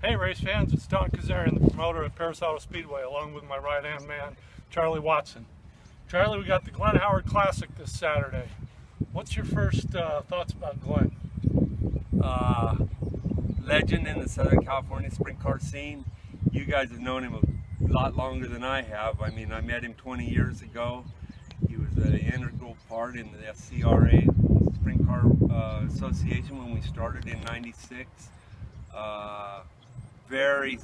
Hey race fans, it's Don Kazarian, the promoter at Perris Auto Speedway, along with my right-hand man, Charlie Watson. Charlie, we got the Glenn Howard Classic this Saturday. What's your first uh, thoughts about Glenn? Uh, legend in the Southern California sprint car scene. You guys have known him a lot longer than I have. I mean, I met him 20 years ago. He was an integral part in the SCRA Sprint Car uh, Association when we started in 96. Uh, very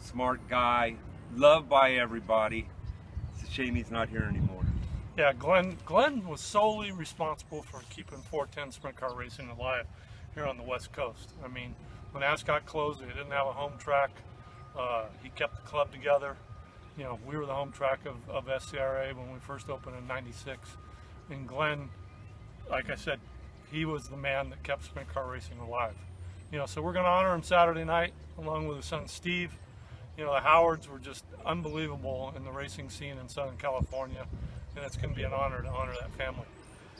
smart guy, loved by everybody. It's a shame he's not here anymore. Yeah, Glenn, Glenn was solely responsible for keeping 410 sprint car racing alive here on the West Coast. I mean, when Ascot closed, they didn't have a home track. Uh, he kept the club together. You know, we were the home track of, of SCRA when we first opened in 96. And Glenn, like I said, he was the man that kept sprint car racing alive you know, so we're going to honor him Saturday night along with his son Steve. You know, the Howards were just unbelievable in the racing scene in Southern California, and it's going to be an honor to honor that family.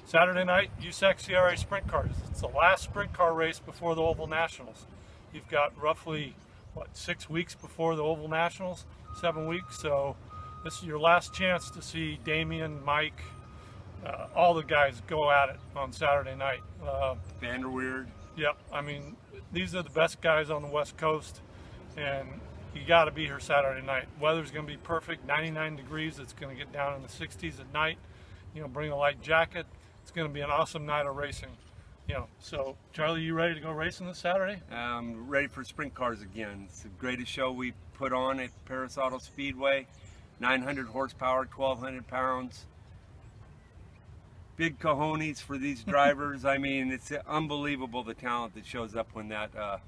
Saturday night, USAC CRA Sprint Cars. It's the last sprint car race before the Oval Nationals. You've got roughly, what, six weeks before the Oval Nationals? Seven weeks, so this is your last chance to see Damien, Mike, uh, all the guys go at it on Saturday night. Uh, Vanderweerd. Yep, I mean, these are the best guys on the West Coast, and you got to be here Saturday night. Weather's going to be perfect, 99 degrees. It's going to get down in the 60s at night. You know, bring a light jacket. It's going to be an awesome night of racing. You know, so Charlie, you ready to go racing this Saturday? I'm ready for sprint cars again. It's the greatest show we put on at Perris Auto Speedway. 900 horsepower, 1,200 pounds big cojones for these drivers. I mean, it's unbelievable the talent that shows up when that uh,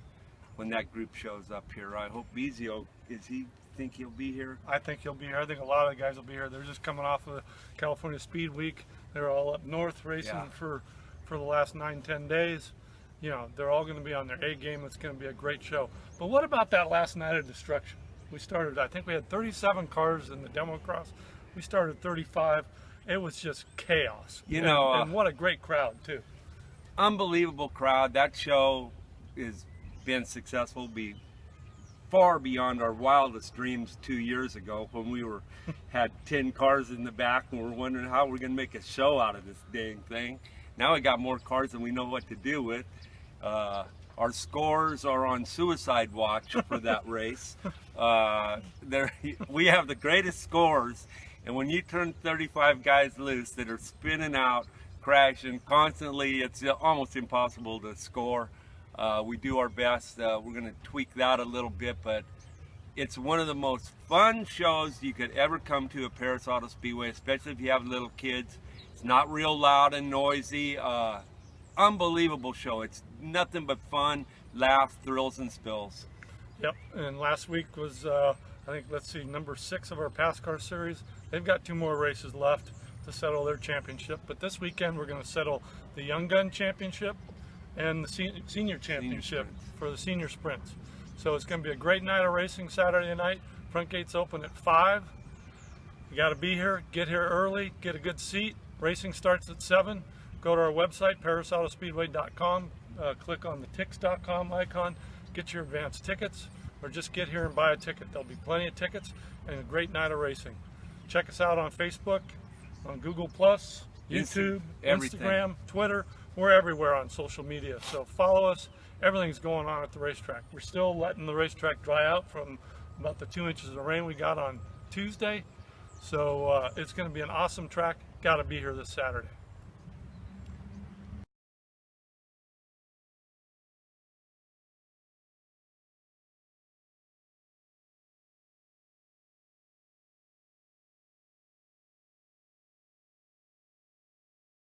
when that group shows up here. I hope Bizio, is he think he'll be here? I think he'll be here. I think a lot of the guys will be here. They're just coming off of California Speed Week. They're all up north racing yeah. for for the last nine, ten days. You know, they're all going to be on their A game. It's going to be a great show. But what about that last night of destruction? We started, I think we had 37 cars in the demo cross. We started 35 it was just chaos. You know, and, and what a great crowd too. Unbelievable crowd. That show has been successful. Be far beyond our wildest dreams two years ago when we were had 10 cars in the back and we're wondering how we're going to make a show out of this dang thing. Now we got more cars than we know what to do with. Uh, our scores are on suicide watch for that race. Uh, there, we have the greatest scores and when you turn 35 guys loose that are spinning out, crashing constantly, it's almost impossible to score. Uh, we do our best. Uh, we're going to tweak that a little bit, but it's one of the most fun shows you could ever come to at Perris Auto Speedway, especially if you have little kids. It's not real loud and noisy. Uh, unbelievable show. It's nothing but fun, laughs, thrills, and spills. Yep, and last week was uh, I think, let's see, number six of our PASSCAR Series. They've got two more races left to settle their championship. But this weekend, we're going to settle the Young Gun Championship and the Senior Championship senior for the Senior Sprints. So it's going to be a great night of racing Saturday night. Front gates open at 5. You got to be here, get here early, get a good seat. Racing starts at 7. Go to our website, perrisautospeedway.com, uh, click on the tix.com icon, get your advance tickets or just get here and buy a ticket. There'll be plenty of tickets and a great night of racing. Check us out on Facebook, on Google Plus, YouTube, Instagram, Twitter. We're everywhere on social media. So follow us. Everything's going on at the racetrack. We're still letting the racetrack dry out from about the two inches of rain we got on Tuesday. So uh, it's going to be an awesome track. Got to be here this Saturday.